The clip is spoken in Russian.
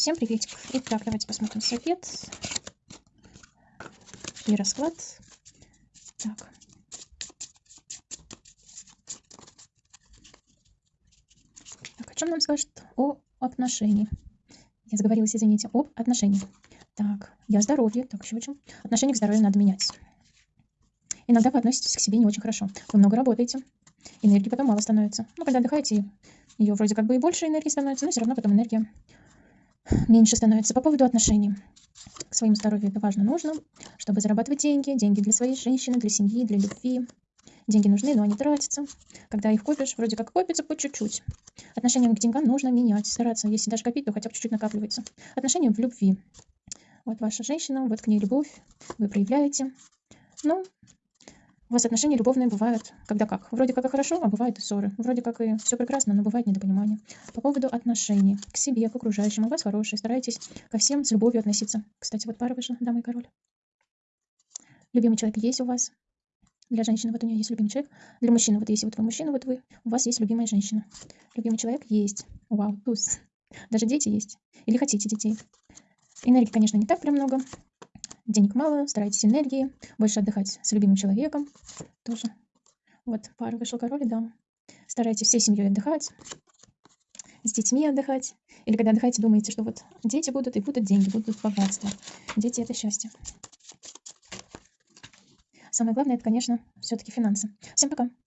Всем приветик. Итак, давайте посмотрим совет и расклад. Так. Так, о чем нам скажет о отношении? Я заговорилась, извините, об отношениях. Так, я здоровье. Так, еще чем? Отношение к здоровью надо менять. Иногда вы относитесь к себе не очень хорошо. Вы много работаете. Энергии потом мало становится. Ну, когда отдыхаете, ее вроде как бы и больше энергии становится, но все равно потом энергия меньше становится. По поводу отношений к своему здоровью это важно, нужно, чтобы зарабатывать деньги, деньги для своей женщины, для семьи, для любви. Деньги нужны, но они тратятся. Когда их копишь, вроде как копится по чуть-чуть. Отношения к деньгам нужно менять, стараться. Если даже копить, то хотя бы чуть-чуть накапливается. Отношения в любви. Вот ваша женщина, вот к ней любовь, вы проявляете. Ну, у вас отношения любовные бывают, когда как. Вроде как и хорошо, а бывают и ссоры. Вроде как и все прекрасно, но бывает недопонимание. По поводу отношений к себе, к окружающим. У вас хорошие, старайтесь ко всем с любовью относиться. Кстати, вот пара вышла, дама и король. Любимый человек есть у вас. Для женщины вот у нее есть любимый человек. Для мужчины, вот если вот вы мужчина, вот вы, у вас есть любимая женщина. Любимый человек есть. Вау, туз. Даже дети есть. Или хотите детей. Энергии, конечно, не так прям много денег мало, старайтесь энергии, больше отдыхать с любимым человеком тоже. Вот, пара вышел король, да. Старайтесь всей семьей отдыхать, с детьми отдыхать. Или когда отдыхаете, думаете, что вот дети будут и будут деньги, будут богатство. Дети – это счастье. Самое главное – это, конечно, все-таки финансы. Всем пока!